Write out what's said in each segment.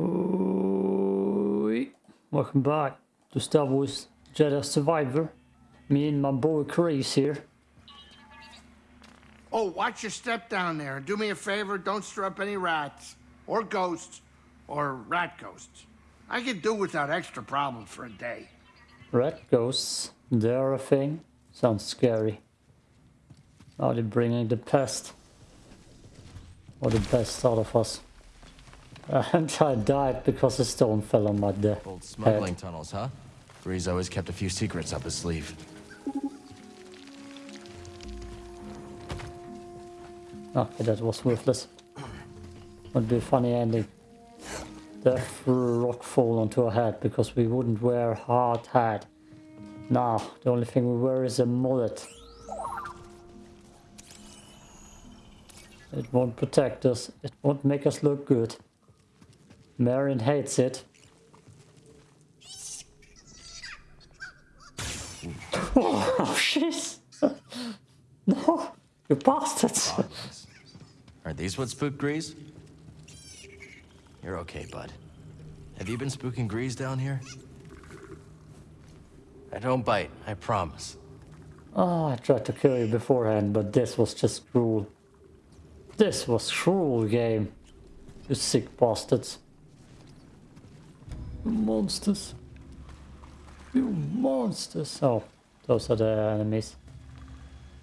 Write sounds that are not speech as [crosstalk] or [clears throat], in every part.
Oi. Welcome back to Star Wars Jedi Survivor. Me and my boy Chris here. Oh, watch your step down there. And do me a favor, don't stir up any rats. Or ghosts. Or rat ghosts. I could do without extra problems for a day. Red ghosts, they're a thing. Sounds scary. Are they bringing the pest? Or the best out of us? And [laughs] I died because a stone fell on my de- Old head. smuggling tunnels, huh? Greez always kept a few secrets up his sleeve. Ah, okay, that was worthless. Would be a funny ending. A rock fall onto our head because we wouldn't wear a hard hat. Now, the only thing we wear is a mullet. It won't protect us. It won't make us look good. Marion hates it. Oh, shit! no! You bastards! Are these what spooked Greez? You're okay, bud. Have you been spooking Greez down here? I don't bite, I promise. Oh, I tried to kill you beforehand, but this was just cruel. This was cruel game. You sick bastards. Monsters. You monsters. Oh, those are the enemies.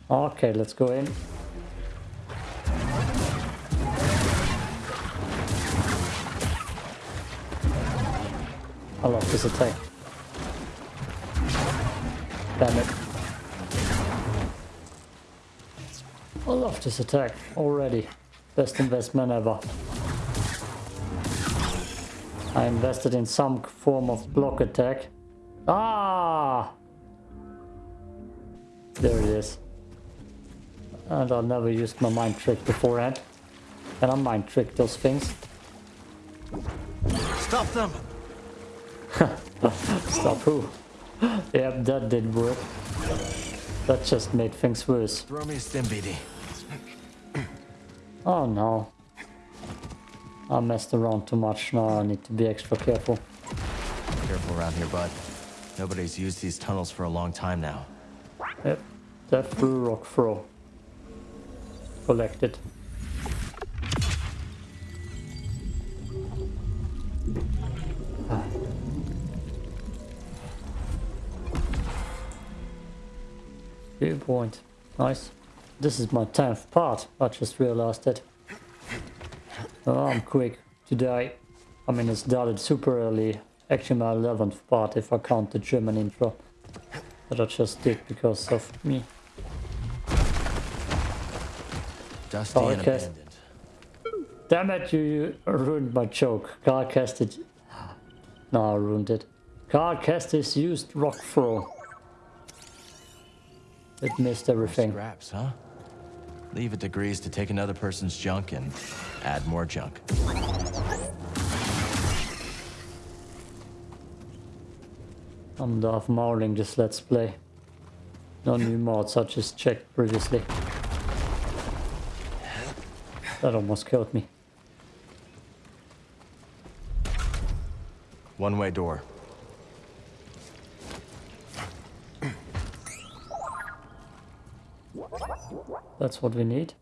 Okay, let's go in. I love this attack. Damn it. I love this attack already. Best investment ever. I invested in some form of block attack. Ah! There it is. And I never used my mind trick beforehand. Can I mind trick those things? Stop them! [laughs] Stop who? yep, that did work. That just made things worse. Throw me a stim BD. Oh no. I messed around too much now, I need to be extra careful. Careful around here, bud. Nobody's used these tunnels for a long time now. Yep, that through rock throw. Collected. Viewpoint. Nice. This is my 10th part. I just realized it. Oh, I'm quick today. I mean, it started super early. Actually, my 11th part if I count the German intro. That I just did because of me. Dusty Oh, and okay. abandoned. Damn it, you ruined my joke. Cal Kestis. No, I ruined it. Cal Kestis used rock throw. It missed everything. Scraps, huh? Leave it to Greez to take another person's junk and add more junk. I'm Darth Mauling this let's play. No new mods, I just checked previously. That almost killed me. One-way door. That's what we need.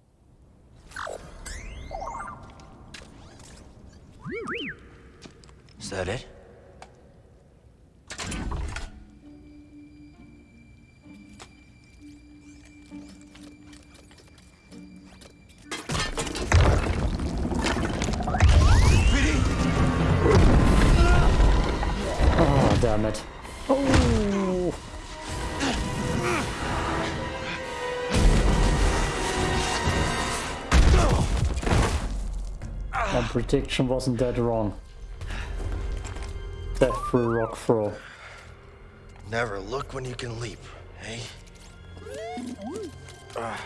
[sighs] prediction wasn't that wrong. Death through rock throw. Never look when you can leap, eh? [sighs]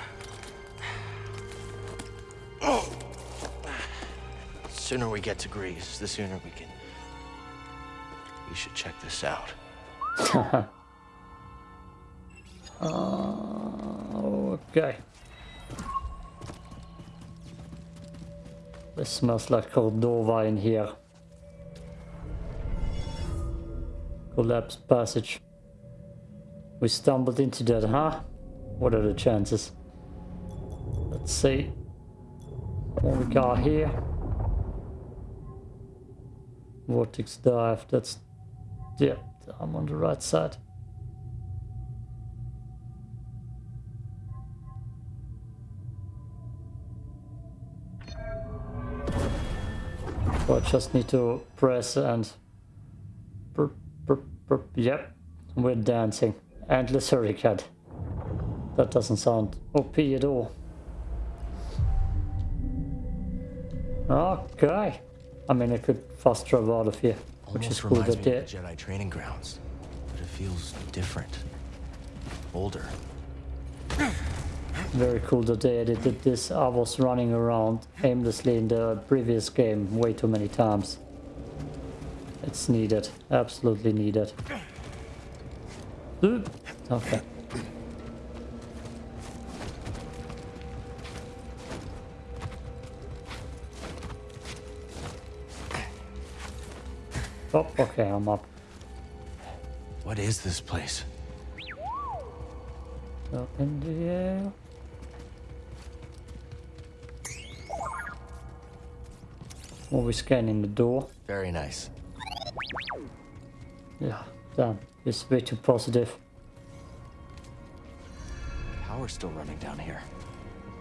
Sooner we get to Greez, the sooner we can. We should check this out. [laughs] Okay. It smells like Cordova in here. Collapsed passage. We stumbled into that, huh? What are the chances? Let's see. What we got here? Vortex dive, that's... Yeah, I'm on the right side. So I just need to press and... Burp, burp, burp. Yep, we're dancing. Endless hurricane. That doesn't sound OP at all. Okay. I mean, I could fast travel out of here, which is cool that me of the Jedi training grounds, but it feels different. Older. Very cool that they edited this. I was running around aimlessly in the previous game way too many times. It's needed. Absolutely needed. Okay. Oh, okay, I'm up. What is this place? Up in the air. Are we scanning the door? Very nice. Yeah, damn. It's way too positive. Power's still running down here.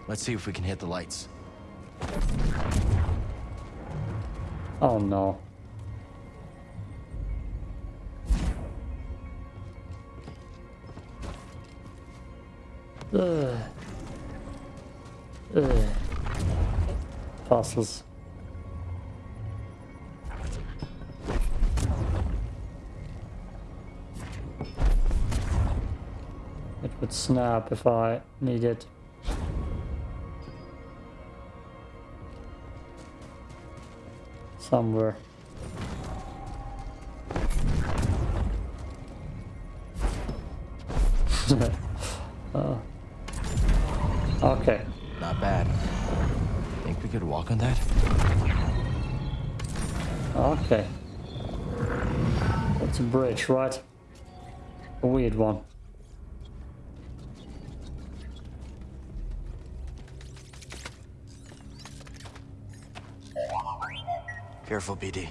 Let's see if we can hit the lights. Oh no. Puzzles. It would snap if I needed. Somewhere. Uh, [laughs] okay. Not bad. Think we could walk on that? Okay. That's a bridge, right? A weird one. Careful, BD.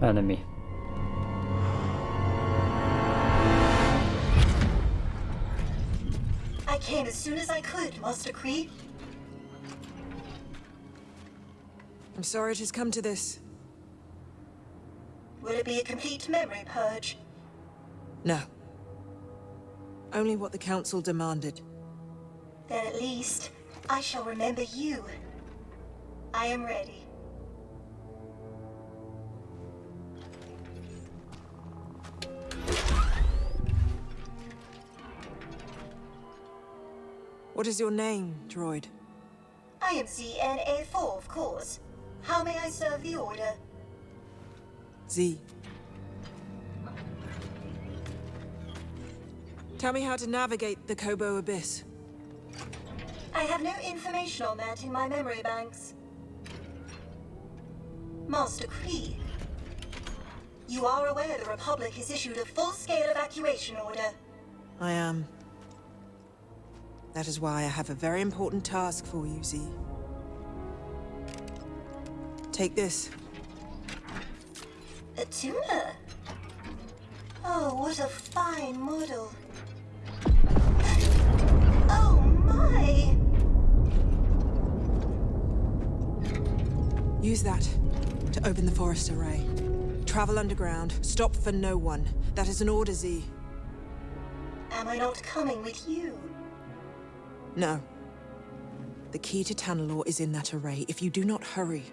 Enemy. Came as soon as I could, Master Khri. I'm sorry it has come to this. Will it be a complete memory purge? No. Only what the Council demanded. Then at least I shall remember you. I am ready. What is your name, droid? I am ZNA4, of course. How may I serve the Order? Z. Tell me how to navigate the Koboh Abyss. I have no information on that in my memory banks. Master Khri, you are aware the Republic has issued a full-scale evacuation order. I am. That is why I have a very important task for you, Z. Take this. A tuna? Oh, what a fine model. Oh my! Use that to open the forest array. Travel underground. Stop for no one. That is an order, Z. Am I not coming with you? No. The key to Tanalor is in that array. If you do not hurry,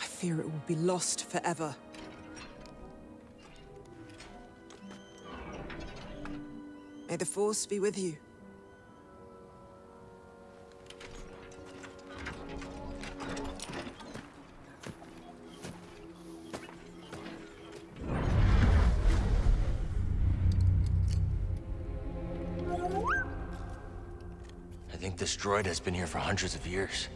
I fear it will be lost forever. May the Force be with you. Droid has been here for hundreds of years.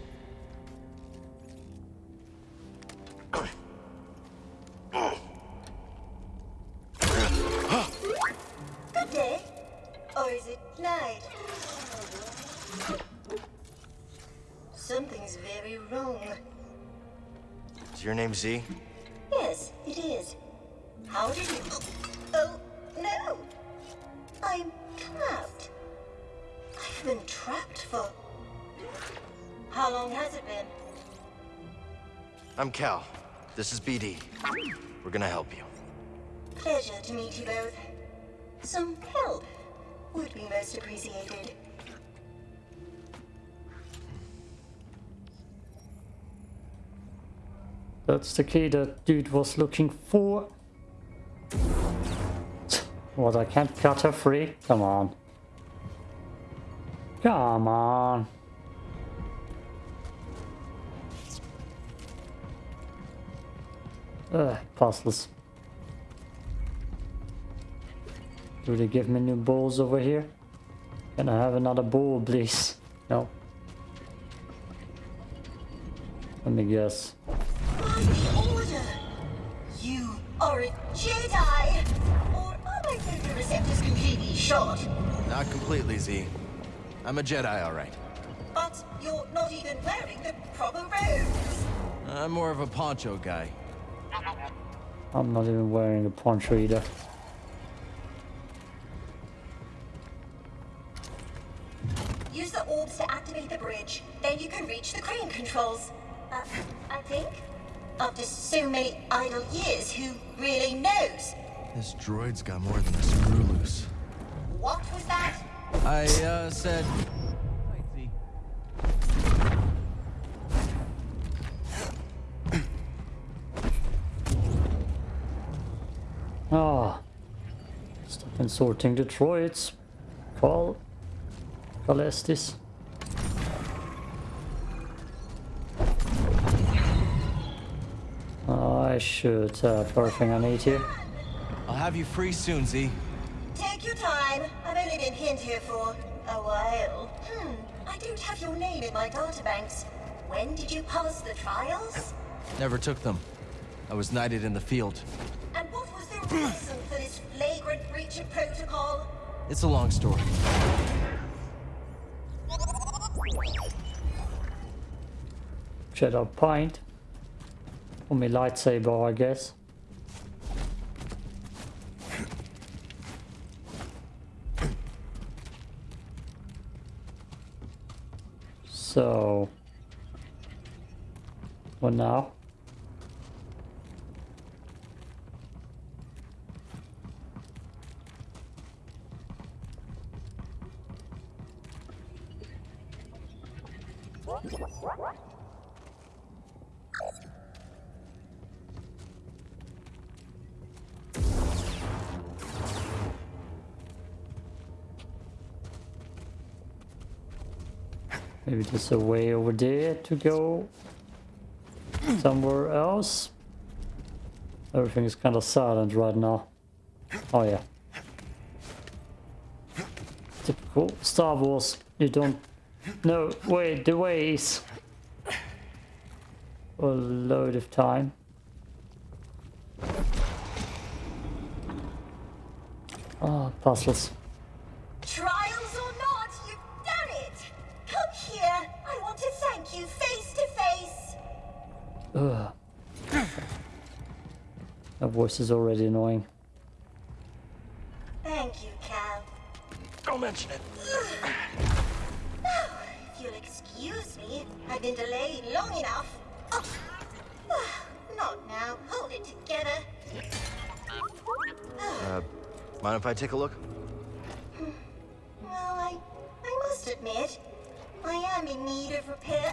Good day. Or is it night? Something's very wrong. Is your name Z? I'm Cal. This is BD. We're gonna help you. Pleasure to meet you both. Some help would be most appreciated. That's the key that dude was looking for. What, I can't cut her free? Come on. Come on. Ugh, puzzles. Do they give me new balls over here? Can I have another ball, please? No. Let me guess. By the order! You are a Jedi! Or are my photoreceptors completely shot? Not completely, Z. I'm a Jedi, all right. But you're not even wearing the proper robes! I'm more of a poncho guy. I'm not even wearing a poncho either. Use the orbs to activate the bridge. Then you can reach the crane controls. Uh, I think? After so many idle years, who really knows? This droid's got more than a screw loose. What was that? I, uh, said... and sorting the droids. Call. Cal Kestis. I should have everything I need here. I'll have you free soon, Z. Take your time. I've only been pinned here for a while. Hmm. I don't have your name in my databanks. When did you pass the trials? Never took them. I was knighted in the field. And what was the reason for this flagrant protocol? It's a long story. Shadow Pint. For my lightsaber, I guess. So... What now? Maybe there's a way over there to go somewhere else. Everything is kind of silent right now. Oh yeah. Typical Star Wars. You don't know wait the ways. For a load of time. Ah, puzzles. Ugh. That voice is already annoying. Thank you, Cal. Don't mention it. If you'll excuse me, I've been delayed long enough. Oh. Not now. Hold it together. Uh, mind if I take a look? Well, I, I must admit, I am in need of repair.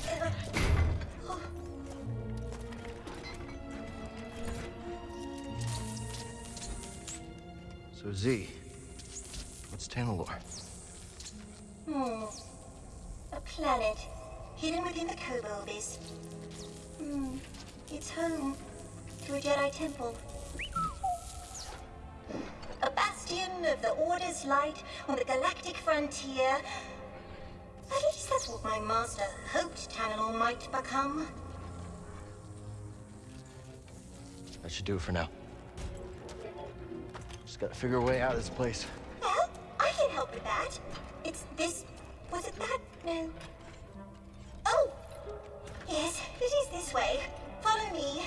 So Z, what's Tanalor? Hmm. A planet hidden within the Koboh Abyss. Hmm. It's home to a Jedi temple. A bastion of the Order's light on the galactic frontier. At least that's what my master hoped Tanalor might become. That should do it for now. Just gotta figure a way out of this place. Well, I can help with that. It's this. Was it that? No. Oh! Yes, it is this way. Follow me.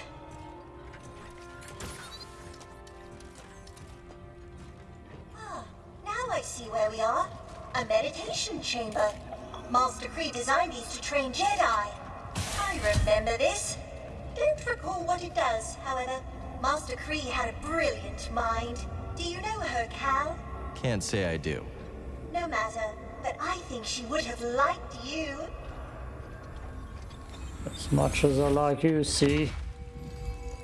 Ah, now I see where we are. A meditation chamber. Master Khri designed these to train Jedi. I remember this. Don't recall what it does, however. Master Khri had a brilliant mind. Do you know her, Cal? Can't say I do. No matter, but I think she would have liked you. As much as I like you, see.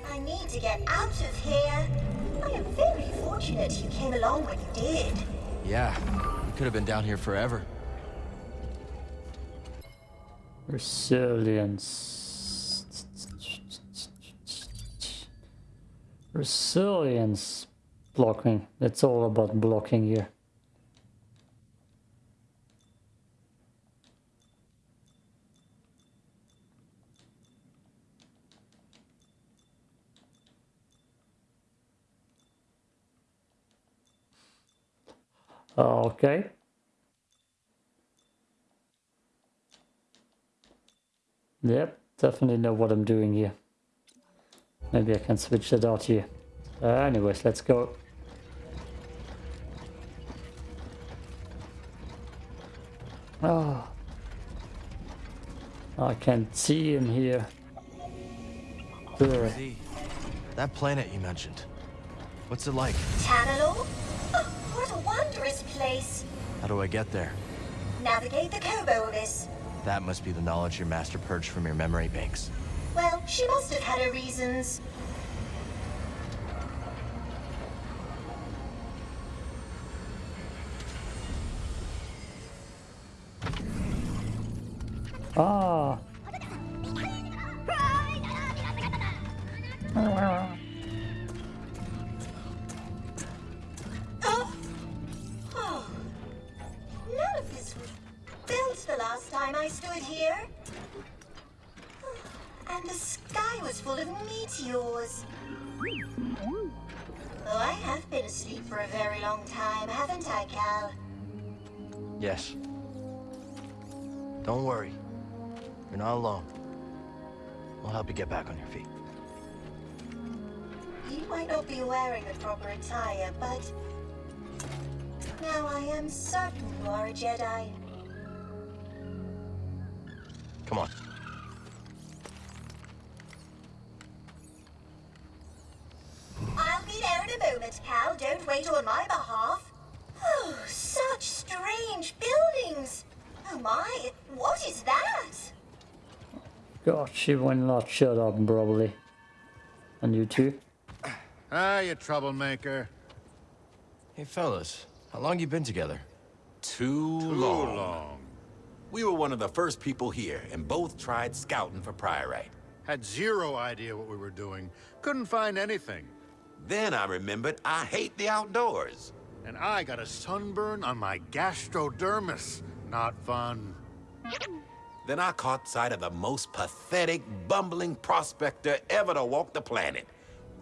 I need to get out of here. I am very fortunate you came along when you did. Yeah, we could have been down here forever. Resilience. Resilience. Blocking. It's all about blocking here. Okay. Yep, definitely know what I'm doing here. Maybe I can switch that out here. Uh, anyways, let's go. Oh. oh. I can see him here. Ugh. See, that planet you mentioned. What's it like? Tanalor? Oh, what a wondrous place. How do I get there? Navigate the Koboh Abyss. That must be the knowledge your master purged from your memory banks. Well, she must have had her reasons. Ah. Oh. Oh. None of this was built the last time I stood here. And the sky was full of meteors. Oh, I have been asleep for a very long time, haven't I, Cal? Yes. Don't worry. You're not alone. We'll help you get back on your feet. You might not be wearing the proper attire, but now I am certain you are a Jedi. Come on. I'll be there in a moment, Cal. Don't wait on my behalf. Oh, such strange buildings. Oh my, what is that? God, she will not shut up, probably. And you too? Ah, you troublemaker. Hey, fellas, how long you been together? Too, Too long. long. We were one of the first people here, and both tried scouting for Priorite. Had zero idea what we were doing. Couldn't find anything. Then I remembered I hate the outdoors. And I got a sunburn on my gastrodermis. Not fun. Then I caught sight of the most pathetic, bumbling prospector ever to walk the planet,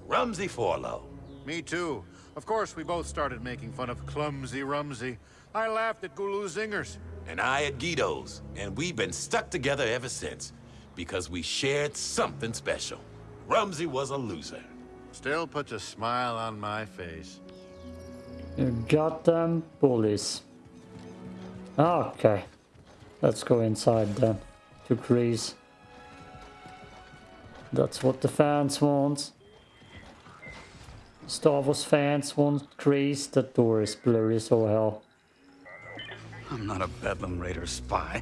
Rumsey Forlow. Me too. Of course, we both started making fun of clumsy Rumsey. I laughed at Gulu Zingers. And I at Guido's, and we've been stuck together ever since, because we shared something special. Rumsey was a loser. Still puts a smile on my face. You goddamn bullies. Okay. Let's go inside then. To Greez. That's what the fans want. Star Wars fans want Greez. That door is blurry so hell. I'm not a Bedlam Raider spy.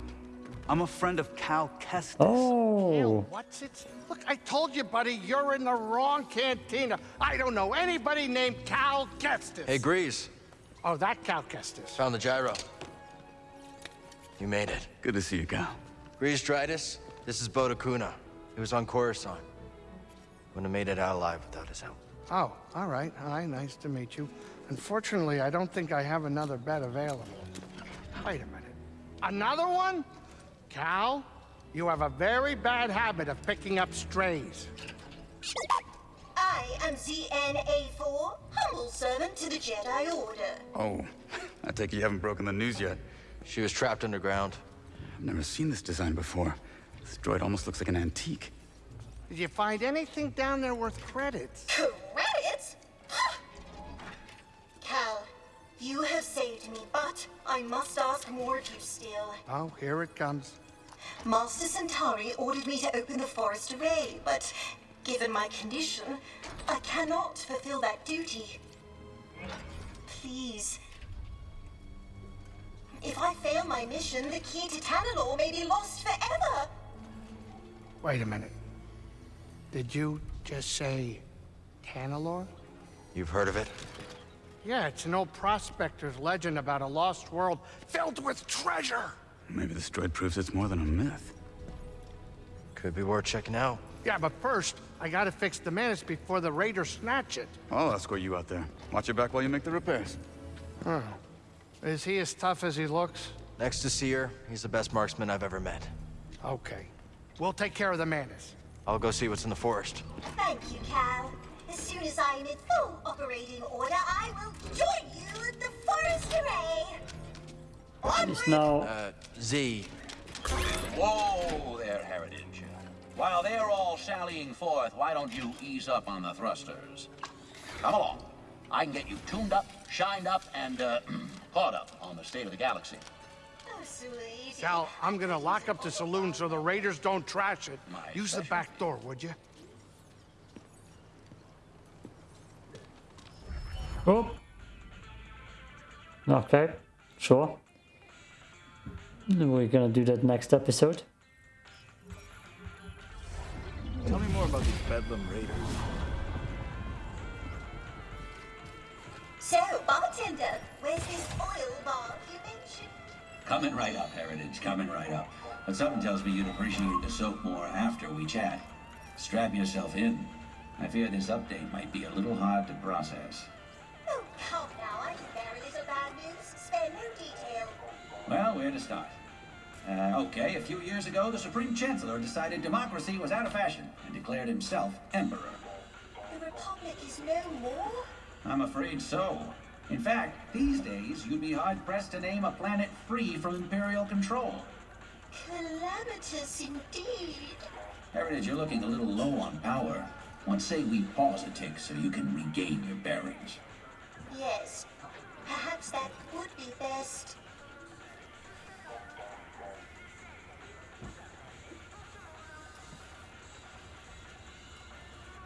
I'm a friend of Cal Kestis. Oh. What's it? Look, I told you, buddy, you're in the wrong cantina. I don't know anybody named Cal Kestis. Hey, Greez, Oh, that Cal Kestis. found the gyro. You made it. Good to see you, Cal. Greez Dritus, this is Bode Akuna. He was on Coruscant. Wouldn't have made it out alive without his help. Oh, all right. Hi, nice to meet you. Unfortunately, I don't think I have another bed available. Wait a minute. Another one? Cal, you have a very bad habit of picking up strays. I am ZNA4, humble servant to the Jedi Order. Oh, [laughs] I take you haven't broken the news yet. She was trapped underground. I've never seen this design before. This droid almost looks like an antique. Did you find anything down there worth credits? [gasps] Credits? [gasps] Cal, you have saved me, but I must ask more of you still. Oh, here it comes. Master Santari ordered me to open the forest array, but given my condition, I cannot fulfill that duty. Please. If I fail my mission, the key to Tanalor may be lost forever. Wait a minute. Did you just say Tanalor? You've heard of it? Yeah, it's an old prospector's legend about a lost world filled with treasure. Maybe this droid proves it's more than a myth. Could be worth checking out. Yeah, but first, I gotta fix the Mantis before the Raiders snatch it. I'll escort you out there. Watch your back while you make the repairs. Oh. Is he as tough as he looks? Next to Cere, he's the best marksman I've ever met. Okay. We'll take care of the Mantis. I'll go see what's in the forest. Thank you, Cal. As soon as I'm in full operating order, I will join you at the forest array. It's now Uh, Z. Whoa there, Heritage. While they're all sallying forth, why don't you ease up on the thrusters? Come along. I can get you tuned up, shined up, and uh, [clears throat] caught up on the state of the galaxy. Oh, sweetie. Cal, I'm gonna lock up the saloon so the Raiders don't trash it. My Use the back door, would you? Oh. Okay, sure. We're gonna do that next episode. Tell me more about these Bedlam Raiders. Coming right up, Heritage, coming right up. But something tells me you'd appreciate the soap more after we chat. Strap yourself in. I fear this update might be a little hard to process. Oh, come now, I can bear a little bad news. Spare no detail. Well, where to start? Uh, okay, a few years ago, the Supreme Chancellor decided democracy was out of fashion and declared himself emperor. The Republic is no more? I'm afraid so. In fact, these days, you'd be hard-pressed to name a planet free from Imperial control. Calamitous indeed. Heritage, you're looking a little low on power. What say we pause a tick so you can regain your bearings? Yes, perhaps that would be best.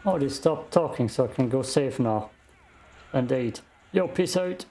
Oh, they stopped talking so I can go safe now. And eat. Yo, peace out.